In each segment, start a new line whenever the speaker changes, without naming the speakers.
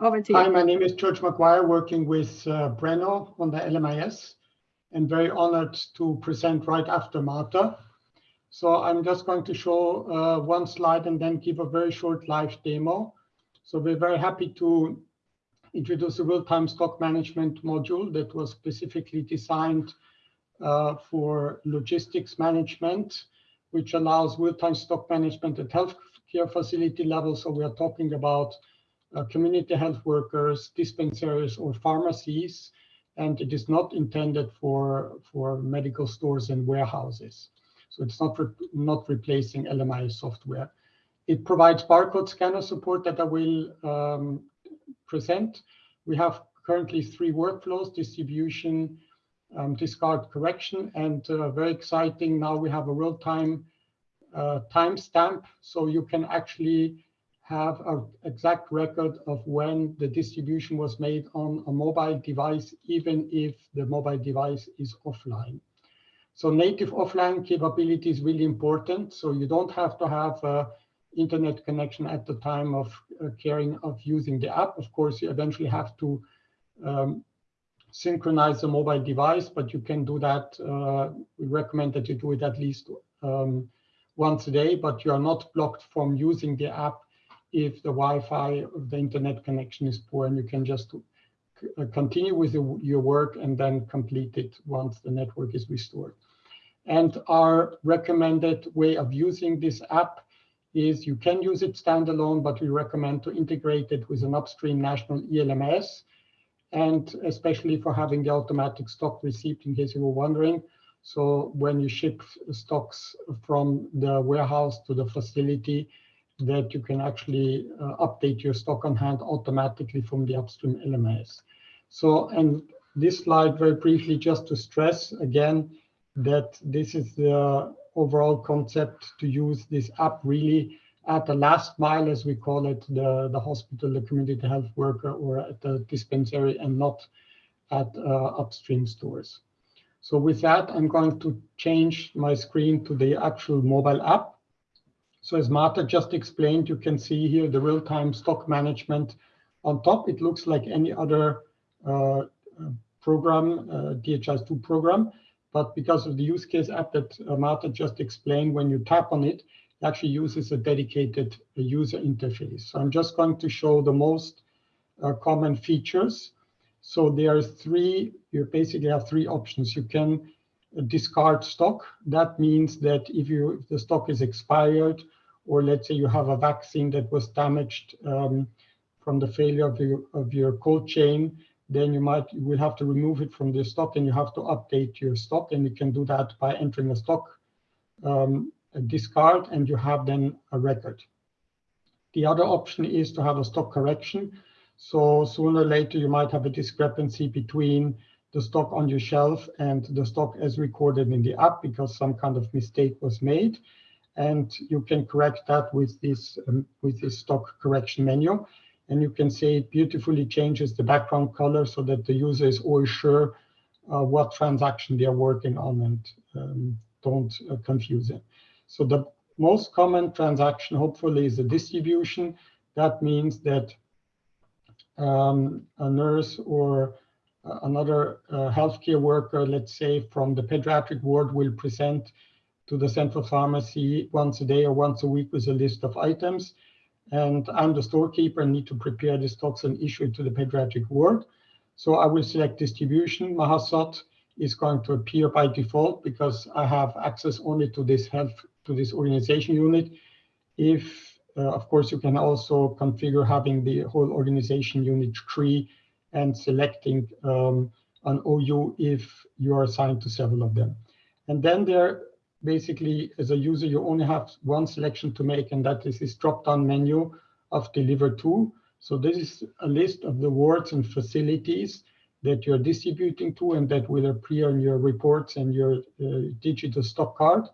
Over to you.
Hi, my name is George McGuire, working with uh, Brenno on the LMIS, and very honored to present right after Marta. So I'm just going to show uh, one slide and then give a very short live demo. So we're very happy to introduce a real-time stock management module that was specifically designed uh, for logistics management, which allows real-time stock management at healthcare facility level. So we are talking about community health workers, dispensaries, or pharmacies, and it is not intended for, for medical stores and warehouses. So it's not, re not replacing LMI software. It provides barcode scanner support that I will um, present. We have currently three workflows, distribution, um, discard correction, and uh, very exciting, now we have a real-time uh, timestamp, so you can actually have an exact record of when the distribution was made on a mobile device, even if the mobile device is offline. So native offline capability is really important. So you don't have to have a internet connection at the time of uh, caring of using the app. Of course, you eventually have to um, synchronize the mobile device, but you can do that. Uh, we recommend that you do it at least um, once a day, but you are not blocked from using the app if the Wi-Fi of the internet connection is poor, and you can just uh, continue with your work and then complete it once the network is restored. And our recommended way of using this app is you can use it standalone, but we recommend to integrate it with an upstream national ELMS, and especially for having the automatic stock receipt in case you were wondering. So when you ship stocks from the warehouse to the facility, that you can actually uh, update your stock on hand automatically from the upstream LMS. So, and this slide very briefly just to stress again, that this is the overall concept to use this app really at the last mile, as we call it, the, the hospital, the community health worker, or at the dispensary and not at uh, upstream stores. So with that, I'm going to change my screen to the actual mobile app. So as Marta just explained, you can see here the real-time stock management on top. It looks like any other uh, program, uh, DHIS2 program. But because of the use case app that uh, Marta just explained, when you tap on it, it actually uses a dedicated uh, user interface. So I'm just going to show the most uh, common features. So there are three, you basically have three options. You can uh, discard stock. That means that if, you, if the stock is expired, or let's say you have a vaccine that was damaged um, from the failure of your, of your cold chain, then you might you will have to remove it from the stock and you have to update your stock and you can do that by entering a stock um, a discard and you have then a record. The other option is to have a stock correction. So sooner or later you might have a discrepancy between the stock on your shelf and the stock as recorded in the app because some kind of mistake was made. And you can correct that with this um, with this stock correction menu and you can see it beautifully changes the background color so that the user is always sure uh, what transaction they are working on and um, don't uh, confuse it. So the most common transaction, hopefully, is a distribution. That means that um, a nurse or uh, another uh, healthcare worker, let's say from the pediatric ward, will present to the central pharmacy once a day or once a week with a list of items and I'm the storekeeper and need to prepare the stocks and issue it to the pediatric ward. So I will select distribution. Mahosot is going to appear by default because I have access only to this health to this organization unit. If uh, of course you can also configure having the whole organization unit tree and selecting um, an OU if you are assigned to several of them. And then there basically, as a user, you only have one selection to make, and that is this drop-down menu of deliver to. So this is a list of the wards and facilities that you're distributing to and that will appear in your reports and your uh, digital stock card.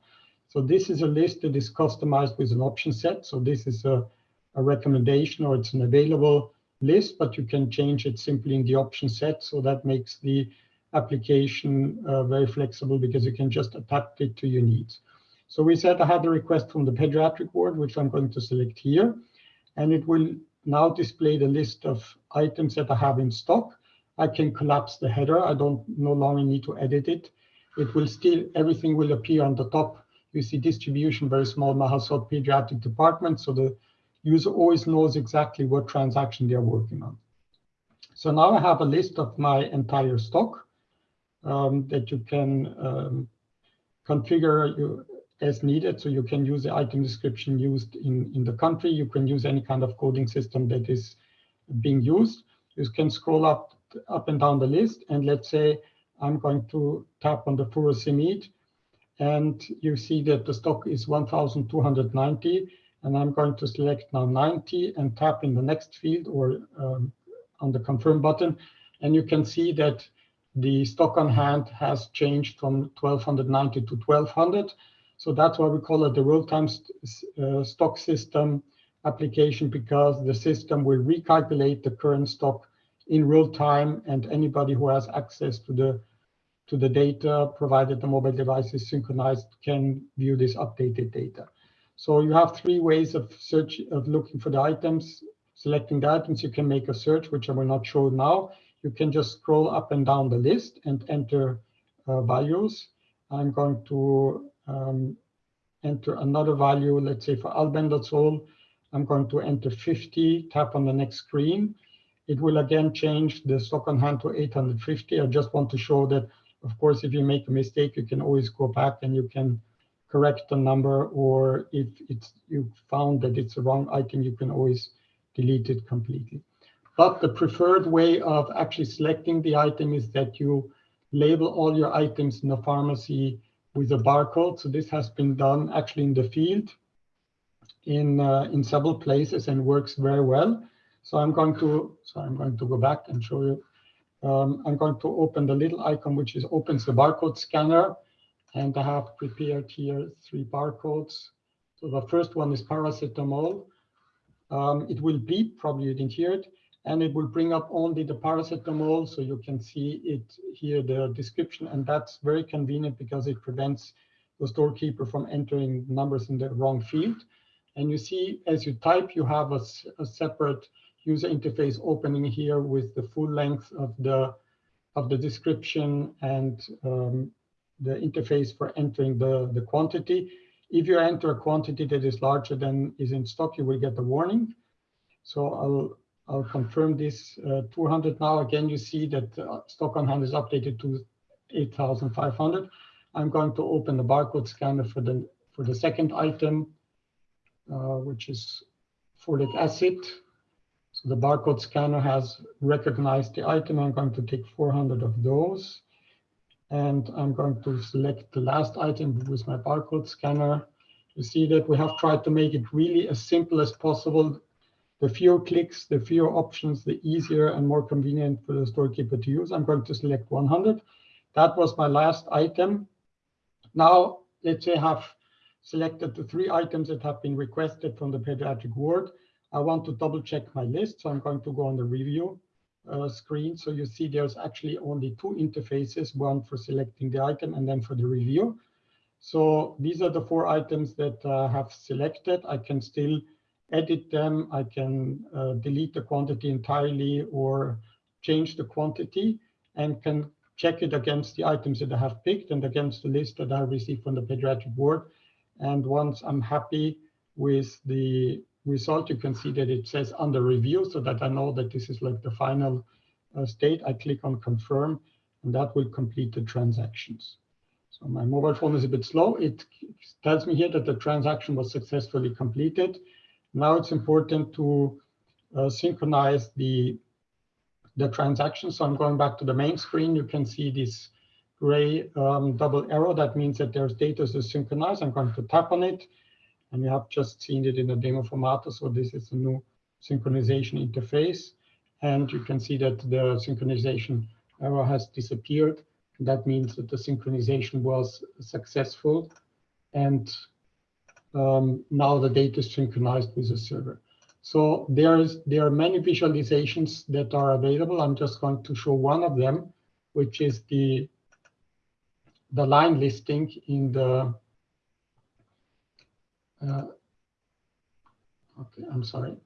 So this is a list that is customized with an option set. So this is a, a recommendation or it's an available list, but you can change it simply in the option set. So that makes the application uh, very flexible because you can just adapt it to your needs. So we said I had a request from the pediatric ward, which I'm going to select here, and it will now display the list of items that I have in stock. I can collapse the header. I don't no longer need to edit it. It will still, everything will appear on the top. You see distribution, very small Mahosot pediatric department. So the user always knows exactly what transaction they're working on. So now I have a list of my entire stock um, that you can um, configure you, as needed. So you can use the item description used in, in the country. You can use any kind of coding system that is being used. You can scroll up, up and down the list. And let's say I'm going to tap on the furosemide. And you see that the stock is 1,290. And I'm going to select now 90 and tap in the next field or um, on the confirm button. And you can see that the stock on hand has changed from 1290 to 1200. So that's why we call it the real-time uh, stock system application because the system will recalculate the current stock in real time and anybody who has access to the to the data provided the mobile device is synchronized can view this updated data. So you have three ways of search of looking for the items. Selecting the items, you can make a search, which I will not show now you can just scroll up and down the list and enter uh, values. I'm going to um, enter another value, let's say for albendazole, I'm going to enter 50, tap on the next screen. It will again change the stock on hand to 850. I just want to show that, of course, if you make a mistake, you can always go back and you can correct the number, or if it's you found that it's the wrong item, you can always delete it completely. But the preferred way of actually selecting the item is that you label all your items in the pharmacy with a barcode. So this has been done actually in the field in uh, in several places and works very well. So I'm going to so I'm going to go back and show you. Um, I'm going to open the little icon which is opens the barcode scanner, and I have prepared here three barcodes. So the first one is paracetamol. Um, it will beep, probably you didn't hear it and it will bring up only the paracetamol. So you can see it here, the description, and that's very convenient because it prevents the storekeeper from entering numbers in the wrong field. And you see, as you type, you have a, a separate user interface opening here with the full length of the of the description and um, the interface for entering the, the quantity. If you enter a quantity that is larger than is in stock, you will get a warning. So I'll I'll confirm this uh, 200 now. Again, you see that uh, stock on hand is updated to 8,500. I'm going to open the barcode scanner for the for the second item, uh, which is folic acid. So the barcode scanner has recognized the item. I'm going to take 400 of those. And I'm going to select the last item with my barcode scanner. You see that we have tried to make it really as simple as possible the fewer clicks, the fewer options, the easier and more convenient for the storekeeper to use. I'm going to select 100. That was my last item. Now, let's say I have selected the three items that have been requested from the pediatric ward. I want to double check my list. So I'm going to go on the review uh, screen. So you see there's actually only two interfaces, one for selecting the item and then for the review. So these are the four items that I uh, have selected. I can still edit them. I can uh, delete the quantity entirely or change the quantity and can check it against the items that I have picked and against the list that I received from the pediatric ward. And once I'm happy with the result, you can see that it says under review so that I know that this is like the final uh, state. I click on confirm and that will complete the transactions. So my mobile phone is a bit slow. It tells me here that the transaction was successfully completed. Now it's important to uh, synchronize the, the transaction. So I'm going back to the main screen. You can see this gray um, double arrow. That means that there's data to synchronize. I'm going to tap on it. And you have just seen it in the demo format. So this is a new synchronization interface. And you can see that the synchronization arrow has disappeared. That means that the synchronization was successful. And um, now the data is synchronized with the server. So there is there are many visualizations that are available. I'm just going to show one of them, which is the the line listing in the. Uh, okay, I'm sorry.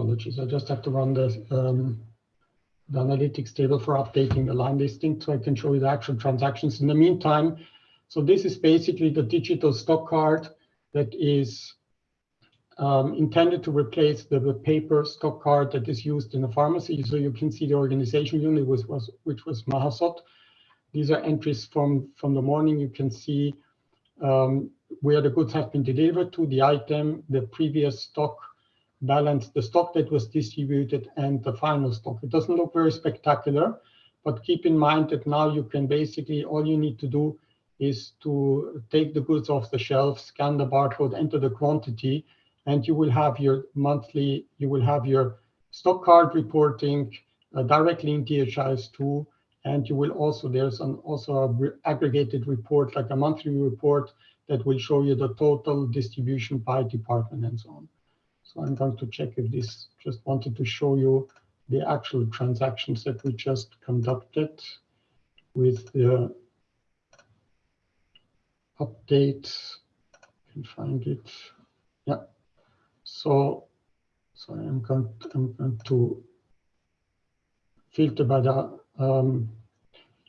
Apologies, I just have to run the, um, the analytics table for updating the line listing so I can show you the actual transactions. In the meantime, so this is basically the digital stock card that is um, intended to replace the, the, paper stock card that is used in the pharmacy. So you can see the organization unit was, was which was Mahosot. These are entries from, from the morning. You can see um, where the goods have been delivered to, the item, the previous stock balance, the stock that was distributed, and the final stock. It doesn't look very spectacular, but keep in mind that now you can basically, all you need to do is to take the goods off the shelf, scan the barcode, enter the quantity, and you will have your monthly, you will have your stock card reporting uh, directly in DHIS2, and you will also, there's an also a re aggregated report, like a monthly report that will show you the total distribution by department and so on. So I'm going to check if this just wanted to show you the actual transactions that we just conducted with the update. can find it. Yeah. So, so I'm going to, I'm going to filter by the um,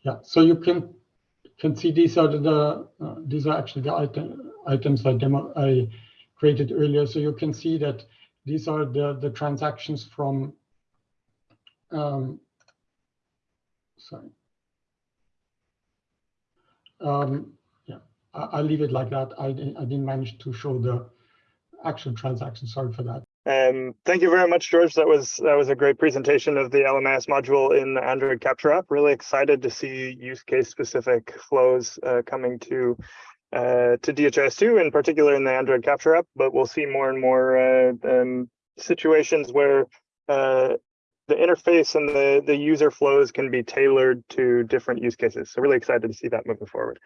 yeah. So you can can see these are the uh, these are actually the item, items I demo I created earlier. So you can see that these are the the transactions from um, sorry. Um, yeah, I, will leave it like that. I, I didn't manage to show the actual transaction. Sorry for that.
Um, thank you very much, George. That was that was a great presentation of the LMS module in the Android Capture app. Really excited to see use case specific flows uh, coming to uh, to DHIS2, in particular in the Android Capture app. But we'll see more and more uh, um, situations where uh, the interface and the the user flows can be tailored to different use cases. So really excited to see that moving forward.